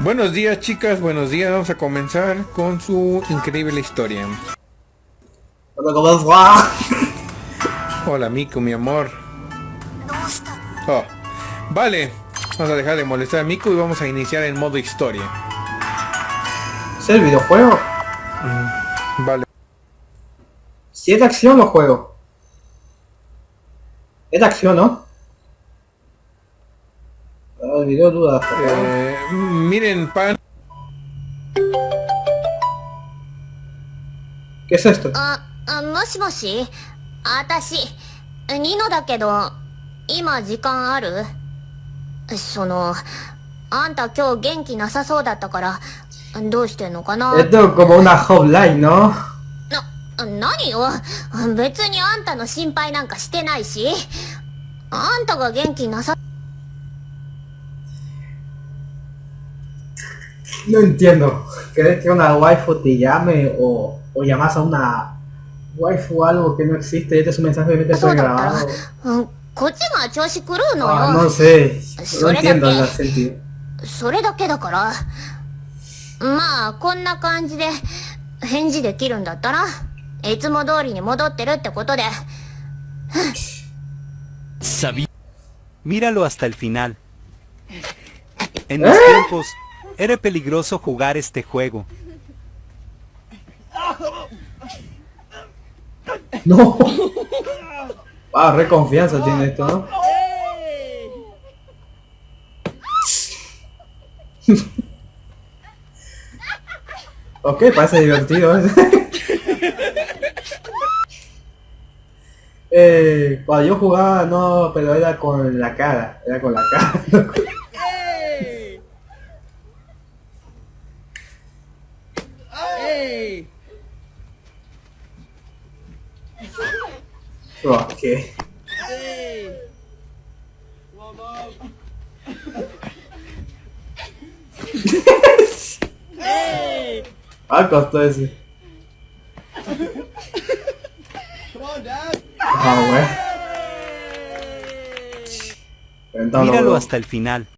Buenos días chicas, buenos días. Vamos a comenzar con su increíble historia. Hola, ¿cómo? Hola Miku, mi amor. Oh, vale, vamos a dejar de molestar a Miku y vamos a iniciar en modo historia. ¿Es el videojuego? Vale. Si es de acción o juego. Es de acción, ¿no? Ah, El video duda. Eh, miren, pan. ¿Qué es esto? あ、あもしもし？あたし、ニノだけど、今時間ある？その、あんた今日元気なさそうだったから、どうしてんのかな？Esto es como una hotline, ¿no? な、何よ？別にあんたの心配なんかしてないし、あんたが元気なさ、No entiendo. ¿Crees que una waifu te llame o, o llamas a una waifu o algo que no existe y este es un mensaje que te そう fue だったら grabado? うんこっちが調子狂うの Ah, よ no。sé. No それだ entiendo el け sentido. それだけだから。まあ、こんな感じで返事できるんだったら、いつも通りに戻ってるってことで、 Sabía. Míralo hasta el final. En ¿Eh? mis tiempos, era peligroso jugar este juego. No. Ah, re confianza tiene esto, ¿no? ok, parece divertido. ¿eh? eh, cuando yo jugaba, no, pero era con la cara, era con la cara. Ok. Ah, costó ese. Ah. Entonces, Míralo hasta el final.